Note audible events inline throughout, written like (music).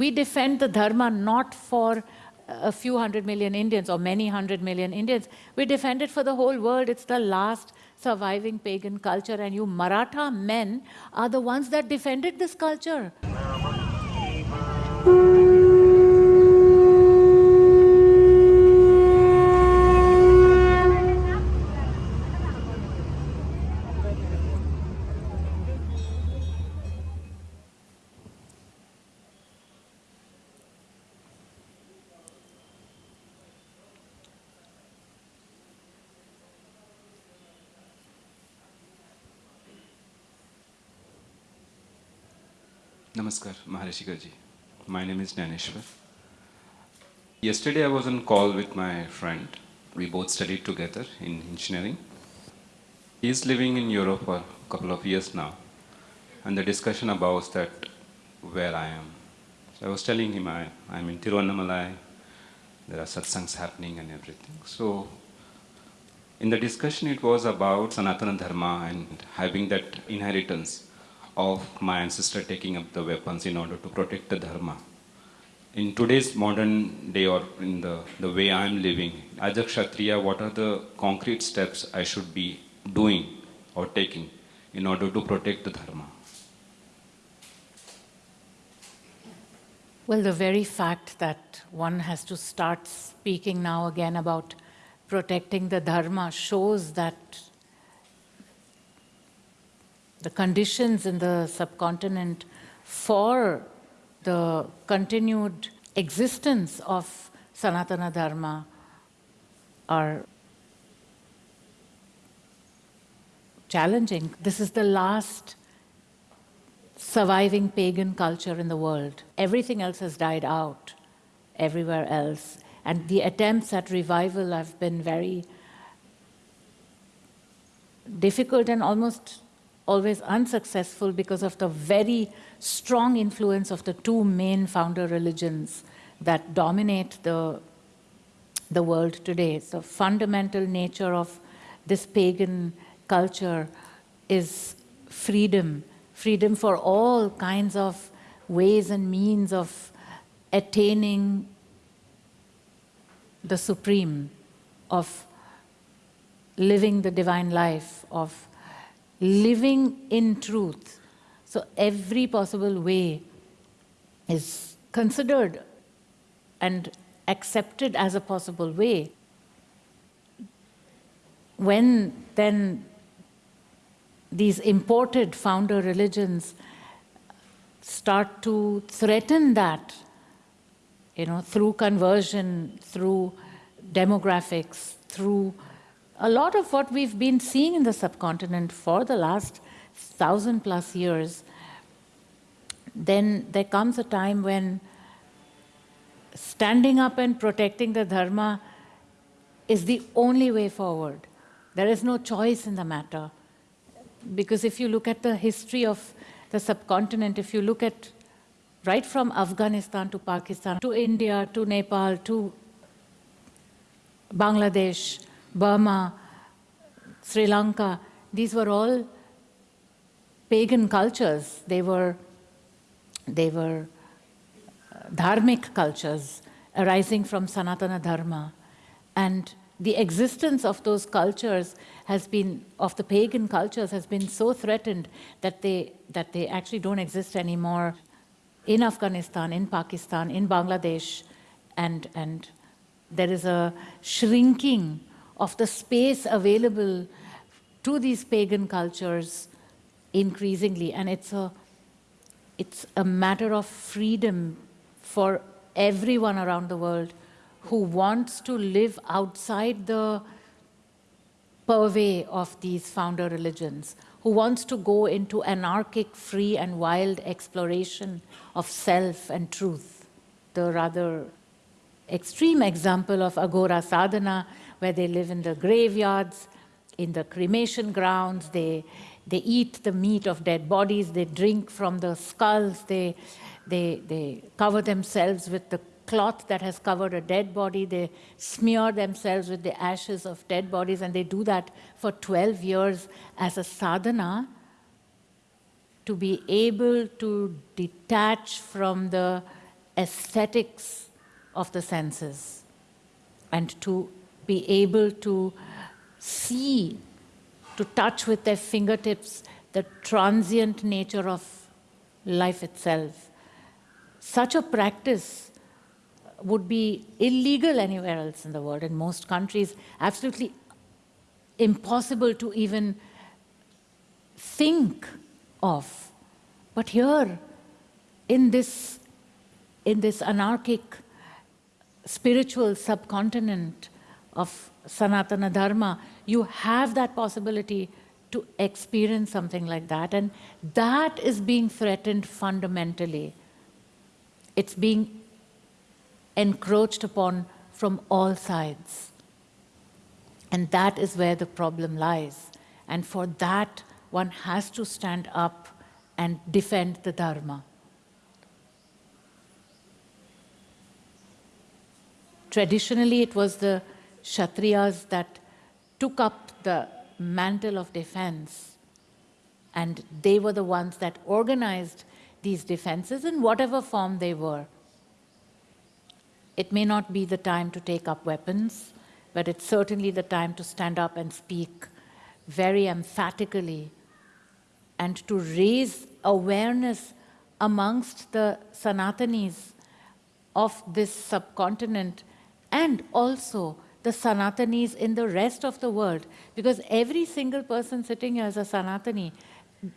We defend the dharma not for uh, a few hundred million Indians or many hundred million Indians. We defend it for the whole world. It's the last surviving pagan culture and you Maratha men are the ones that defended this culture. Namaskar, Maharishikaji. My name is Jnaneshwar. Yesterday I was on call with my friend. We both studied together in engineering. He is living in Europe for a couple of years now. And the discussion about that where I am. So I was telling him I, I'm in Tiruvannamalai, there are satsangs happening and everything. So in the discussion it was about Sanatana Dharma and having that inheritance of my ancestor taking up the weapons in order to protect the dharma. In today's modern day or in the, the way I'm living, as a Kshatriya, what are the concrete steps I should be doing or taking in order to protect the dharma? Well, the very fact that one has to start speaking now again about protecting the dharma shows that the conditions in the subcontinent for the continued existence of Sanatana Dharma are challenging. This is the last surviving pagan culture in the world. Everything else has died out everywhere else. And the attempts at revival have been very difficult and almost always unsuccessful because of the very strong influence of the two main founder religions that dominate the, the world today. The fundamental nature of this pagan culture is freedom, freedom for all kinds of ways and means of attaining the supreme, of living the divine life, of living in truth. So every possible way is considered and accepted as a possible way. When then these imported founder religions start to threaten that, you know, through conversion, through demographics, through a lot of what we've been seeing in the subcontinent for the last thousand plus years, then there comes a time when standing up and protecting the dharma is the only way forward. There is no choice in the matter. Because if you look at the history of the subcontinent, if you look at right from Afghanistan to Pakistan, to India, to Nepal, to Bangladesh, Burma, Sri Lanka, these were all pagan cultures. They were, they were uh, dharmic cultures arising from Sanatana Dharma. And the existence of those cultures has been, of the pagan cultures, has been so threatened that they, that they actually don't exist anymore in Afghanistan, in Pakistan, in Bangladesh, and, and there is a shrinking of the space available to these pagan cultures increasingly. And it's a, it's a matter of freedom for everyone around the world who wants to live outside the purvey of these founder religions, who wants to go into anarchic, free and wild exploration of self and truth. The rather extreme example of aghora sadhana where they live in the graveyards, in the cremation grounds, they, they eat the meat of dead bodies, they drink from the skulls, they, they, they cover themselves with the cloth that has covered a dead body, they smear themselves with the ashes of dead bodies, and they do that for 12 years as a sadhana to be able to detach from the aesthetics of the senses and to be able to see, to touch with their fingertips the transient nature of life itself. Such a practice would be illegal anywhere else in the world, in most countries, absolutely impossible to even think of. But here, in this, in this anarchic spiritual subcontinent of Sanatana Dharma, you have that possibility to experience something like that. And that is being threatened fundamentally. It's being encroached upon from all sides. And that is where the problem lies. And for that, one has to stand up and defend the Dharma. Traditionally, it was the Kshatriyas that took up the mantle of defense, and they were the ones that organized these defenses in whatever form they were. It may not be the time to take up weapons, but it's certainly the time to stand up and speak very emphatically and to raise awareness amongst the Sanatanis of this subcontinent and also the Sanatanis in the rest of the world. Because every single person sitting here is a Sanatani.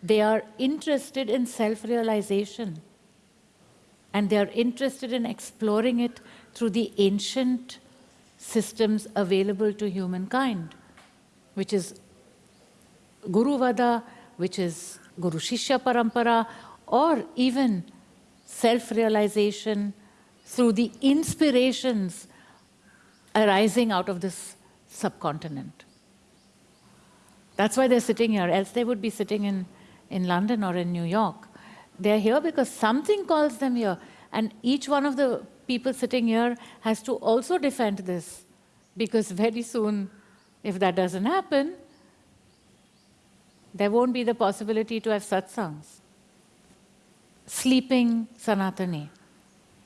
They are interested in self-realization. And they are interested in exploring it through the ancient systems available to humankind, which is Guru Vada, which is Guru Shishya Parampara, or even self-realization through the inspirations arising out of this subcontinent. That's why they're sitting here, else they would be sitting in, in London or in New York. They're here because something calls them here. And each one of the people sitting here has to also defend this. Because very soon, if that doesn't happen, there won't be the possibility to have satsangs. Sleeping Sanatani.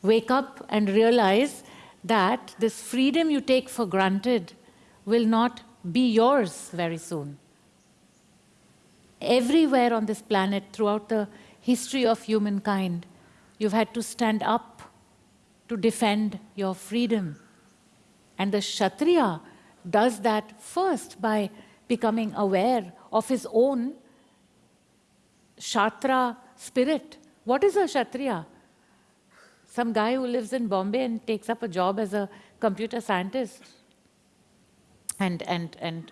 Wake up and realize that this freedom you take for granted will not be yours very soon. Everywhere on this planet, throughout the history of humankind, you've had to stand up to defend your freedom. And the Kshatriya does that first by becoming aware of his own Kshatra spirit. What is a Kshatriya? Some guy who lives in Bombay and takes up a job as a computer scientist and, and, and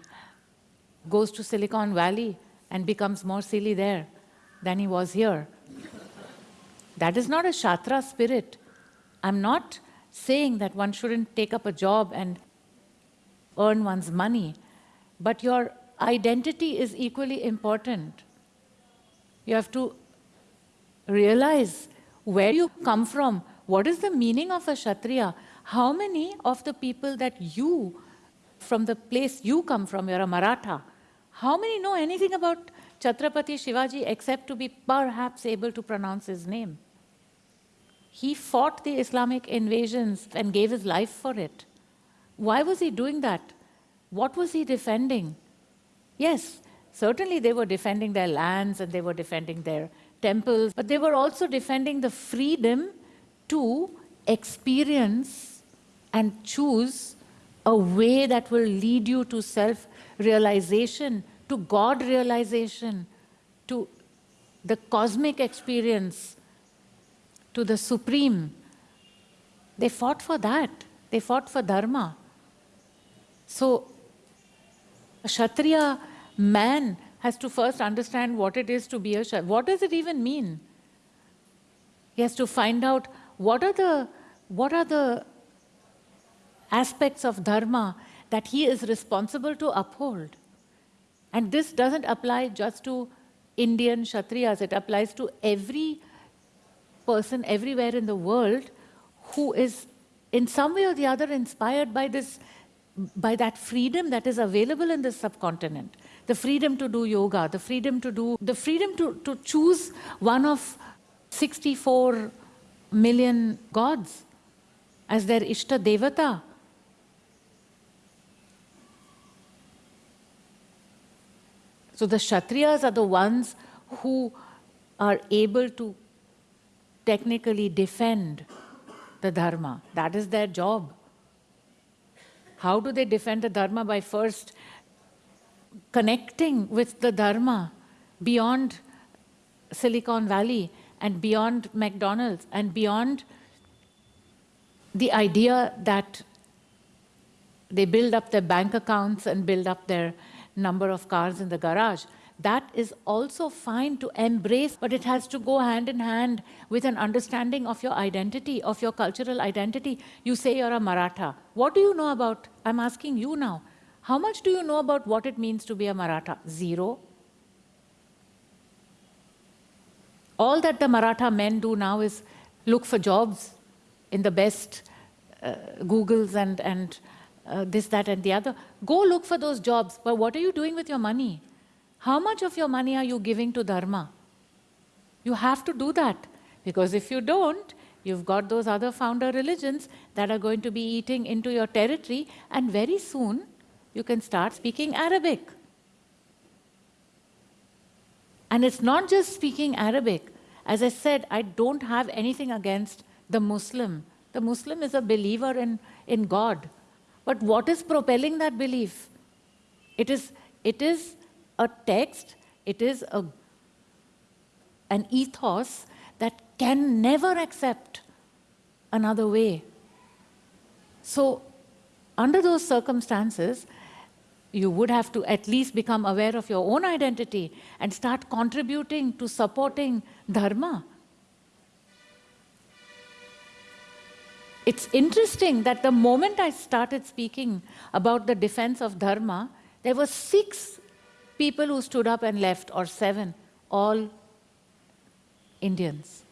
goes to Silicon Valley and becomes more silly there than he was here. That is not a Kshatra spirit. I'm not saying that one shouldn't take up a job and earn one's money, but your identity is equally important. You have to realize where you come from, what is the meaning of a Kshatriya? How many of the people that you, from the place you come from, you're a Maratha, how many know anything about Chhatrapati Shivaji except to be perhaps able to pronounce his name? He fought the Islamic invasions and gave his life for it. Why was he doing that? What was he defending? Yes, certainly they were defending their lands and they were defending their temples, but they were also defending the freedom to experience and choose a way that will lead you to self-realization, to God realization, to the cosmic experience, to the supreme. They fought for that. They fought for dharma. So, a Kshatriya man has to first understand what it is to be a Kshatriya. What does it even mean? He has to find out what are the, what are the aspects of dharma that he is responsible to uphold. And this doesn't apply just to Indian Kshatriyas, it applies to every person everywhere in the world who is in some way or the other inspired by this by that freedom that is available in this subcontinent the freedom to do yoga the freedom to do the freedom to, to choose one of 64 million gods as their Ishta Devata. So the Kshatriyas are the ones who are able to technically defend the Dharma. That is their job. How do they defend the Dharma? By first connecting with the Dharma beyond Silicon Valley and beyond McDonald's and beyond the idea that they build up their bank accounts and build up their number of cars in the garage. That is also fine to embrace, but it has to go hand in hand with an understanding of your identity, of your cultural identity. You say you're a Maratha. What do you know about? I'm asking you now. How much do you know about what it means to be a Maratha? Zero. All that the Maratha men do now is look for jobs in the best uh, Googles and, and uh, this, that, and the other. Go look for those jobs. But what are you doing with your money? How much of your money are you giving to Dharma? You have to do that. Because if you don't, you've got those other founder religions that are going to be eating into your territory, and very soon you can start speaking Arabic. And it's not just speaking Arabic. As I said, I don't have anything against the Muslim. The Muslim is a believer in, in God. But what is propelling that belief? It is, it is a text, it is a, an ethos that can never accept another way. So, under those circumstances, you would have to at least become aware of your own identity and start contributing to supporting dharma. It's interesting that the moment I started speaking about the defense of dharma, there were six people who stood up and left, or seven, all Indians.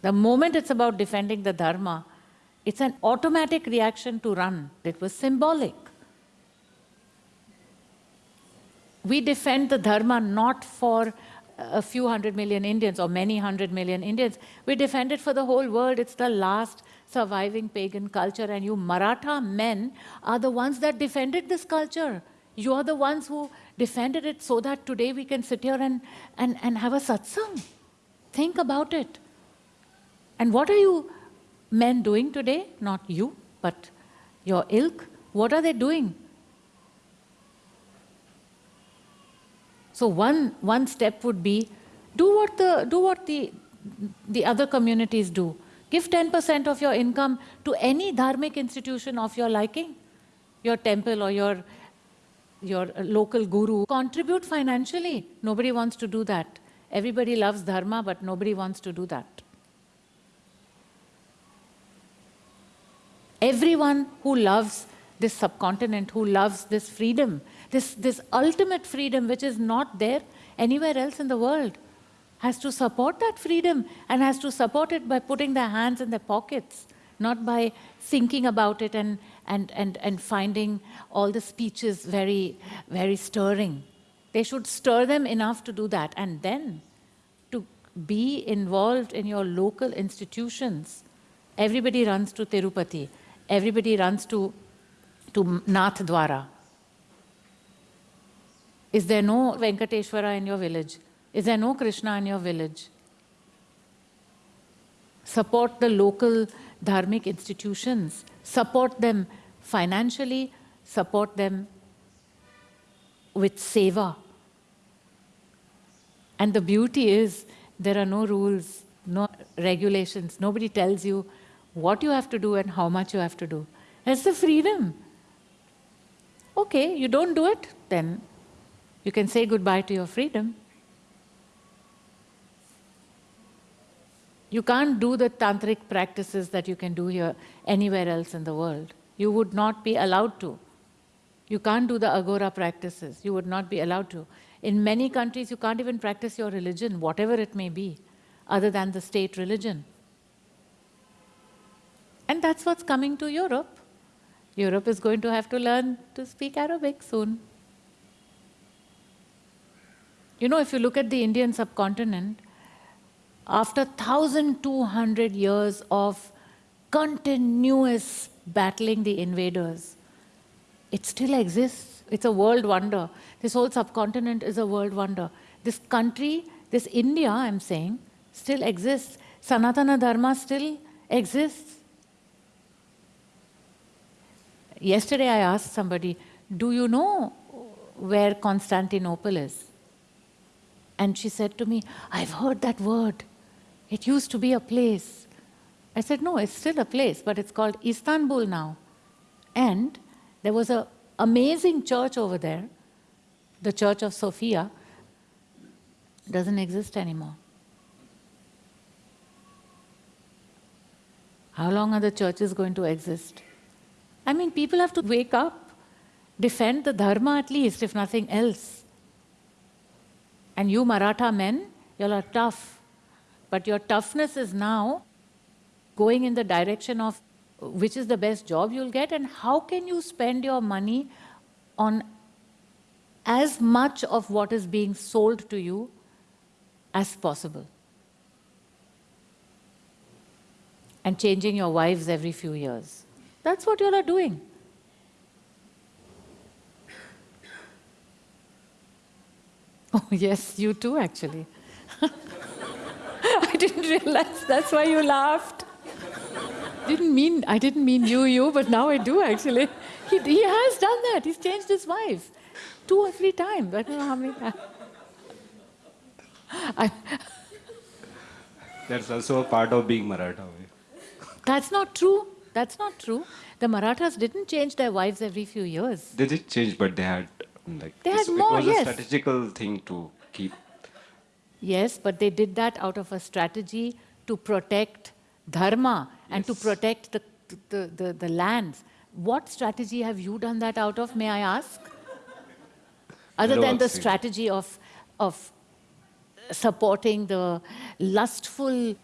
The moment it's about defending the dharma, it's an automatic reaction to run. It was symbolic. We defend the Dharma not for a few hundred million Indians or many hundred million Indians. We defend it for the whole world. It's the last surviving pagan culture. And you Maratha men are the ones that defended this culture. You are the ones who defended it so that today we can sit here and, and, and have a satsang. Think about it. And what are you men doing today? Not you, but your ilk. What are they doing? So one, one step would be do what, the, do what the, the other communities do. Give 10% of your income to any dharmic institution of your liking, your temple or your, your local guru. Contribute financially. Nobody wants to do that. Everybody loves dharma, but nobody wants to do that. Everyone who loves this subcontinent, who loves this freedom, this, this ultimate freedom which is not there anywhere else in the world, has to support that freedom and has to support it by putting their hands in their pockets, not by thinking about it and, and, and, and finding all the speeches very, very stirring. They should stir them enough to do that and then to be involved in your local institutions. Everybody runs to Tirupati everybody runs to, to Nath Dwara. Is there no Venkateshwara in your village? Is there no Krishna in your village? Support the local dharmic institutions. Support them financially, support them with seva. And the beauty is there are no rules, no regulations. Nobody tells you what you have to do and how much you have to do. That's the freedom. Okay, you don't do it, then you can say goodbye to your freedom. You can't do the tantric practices that you can do here anywhere else in the world. You would not be allowed to. You can't do the aghora practices. You would not be allowed to. In many countries, you can't even practice your religion, whatever it may be, other than the state religion. And that's what's coming to Europe. Europe is going to have to learn to speak Arabic soon. You know, if you look at the Indian subcontinent, after 1,200 years of continuous battling the invaders, it still exists. It's a world wonder. This whole subcontinent is a world wonder. This country, this India, I'm saying, still exists. Sanatana Dharma still exists. Yesterday I asked somebody, do you know where Constantinople is? And she said to me, I've heard that word. It used to be a place. I said, no, it's still a place, but it's called Istanbul now. And there was an amazing church over there, the Church of Sophia, doesn't exist anymore. How long are the churches going to exist? I mean, people have to wake up, defend the dharma at least, if nothing else. And you Maratha men, you all are tough. But your toughness is now going in the direction of which is the best job you'll get and how can you spend your money on as much of what is being sold to you as possible. And changing your wives every few years. That's what you all are doing. (laughs) Oh, yes, you too, actually. (laughs) I didn't realize that's why you laughed. Didn't mean, I didn't mean you, you, but now I do, actually. He, he has done that. He's changed his wife two or three times. I don't know how many times. I, That's also a part of being Maratha. that's not true. That's not true. The Marathas didn't change their wives every few years. They did change, but they had like They had this- more, it was yes. a strategical thing to keep. Yes, but they did that out of a strategy to protect dharma and to protect the, the, the, the lands. What strategy have you done that out of, may I ask? Other No, than the strategy of, of supporting the lustful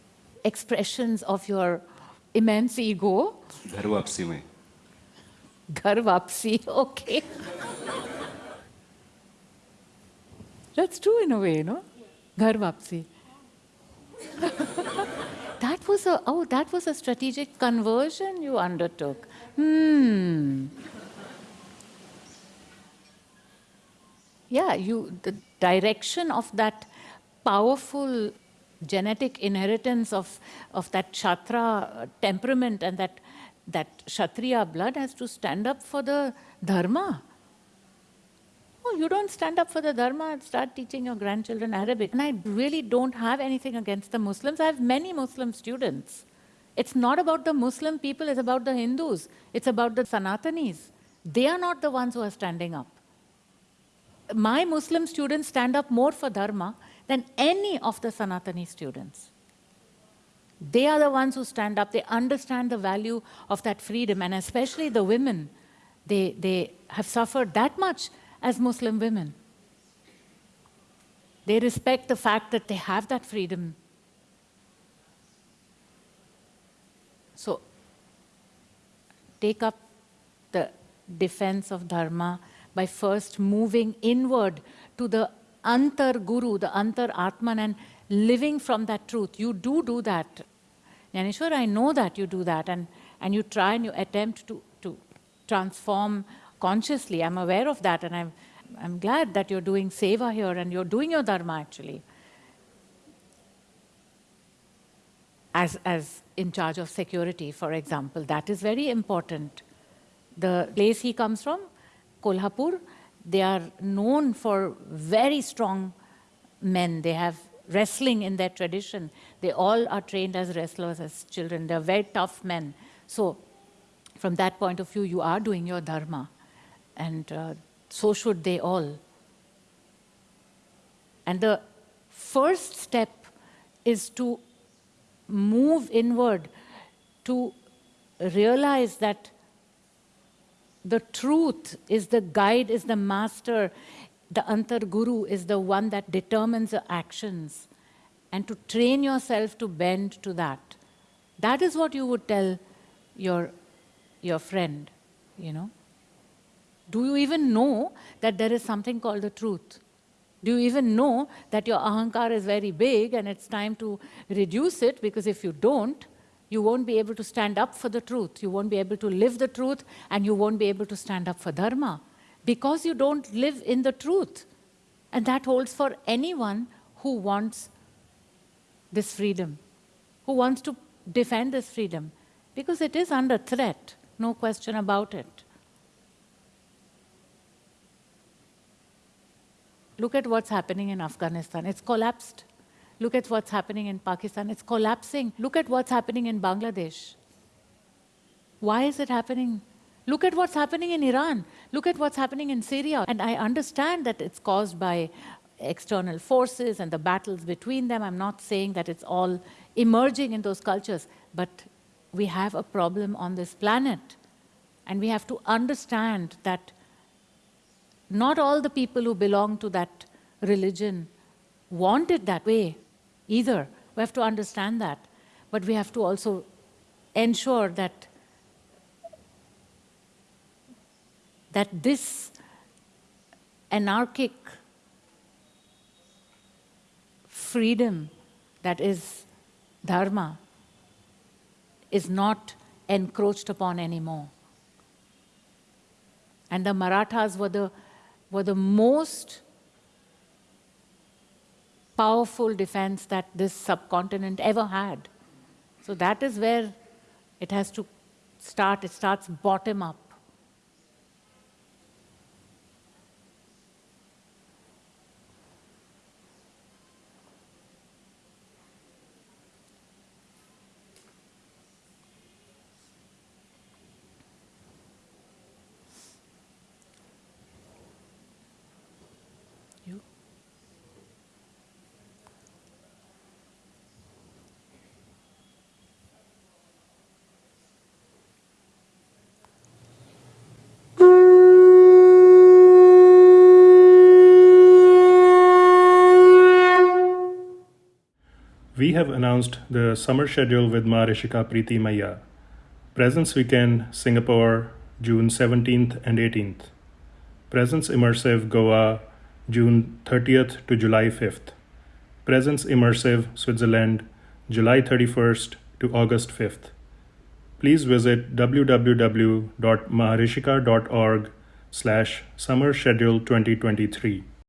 expressions of your immense ego, घर वापसी में Ghar vapsi, okay. That's true in a way, no? Ghar vapsi. (laughs) that was a oh, that was a strategic conversion you undertook. Hmm. Yeah, you the direction of that powerful genetic inheritance of, of that Kshatriya temperament and that, that Kshatriya blood has to stand up for the Dharma. Oh, you don't stand up for the Dharma and start teaching your grandchildren Arabic. And I really don't have anything against the Muslims. I have many Muslim students. It's not about the Muslim people, it's about the Hindus. It's about the Sanatanis. They are not the ones who are standing up. My Muslim students stand up more for Dharma than any of the Sanatani students. They are the ones who stand up. They understand the value of that freedom, and especially the women. They, they have suffered that much as Muslim women. They respect the fact that they have that freedom. So, take up the defense of Dharma by first moving inward to the Antar Guru, the Antar Atman, and living from that truth. You do do that. Jnaneshwar, I know that you do that, and, and you try and you attempt to, to transform consciously. I'm aware of that, and I'm, I'm glad that you're doing seva here and you're doing your Dharma actually. As, as in charge of security, for example, that is very important. The place he comes from, Kolhapur, they are known for very strong men. They have wrestling in their tradition. They all are trained as wrestlers as children. They're very tough men. So, from that point of view, you are doing your dharma. And uh, so should they all. And the first step is to move inward, to realize that the truth is the guide, is the master, the Antar Guru is the one that determines the actions. And to train yourself to bend to that. That is what you would tell your, your friend, you know. Do you even know that there is something called the truth? Do you even know that your ahankar is very big and it's time to reduce it? Because if you don't, you won't be able to stand up for the truth. You won't be able to live the truth and you won't be able to stand up for dharma because you don't live in the truth. And that holds for anyone who wants this freedom, who wants to defend this freedom, because it is under threat, no question about it. Look at what's happening in Afghanistan. It's collapsed. Look at what's happening in Pakistan. It's collapsing. Look at what's happening in Bangladesh. Why is it happening? Look at what's happening in Iran. Look at what's happening in Syria. And I understand that it's caused by external forces and the battles between them. I'm not saying that it's all emerging in those cultures, but we have a problem on this planet. And we have to understand that not all the people who belong to that religion want it that way either. We have to understand that. But we have to also ensure that that this anarchic freedom that is dharma is not encroached upon anymore. And the Marathas were the were the most powerful defense that this subcontinent ever had. So that is where it has to start. It starts bottom up. We have announced the summer schedule with Maharishika Preeti Maya. Presence Weekend, Singapore, June 17th and 18th. Presence Immersive, Goa, June 30th to July 5th. Presence Immersive, Switzerland, July 31st to August 5th. Please visit www.maharishika.org slash summer schedule 2023.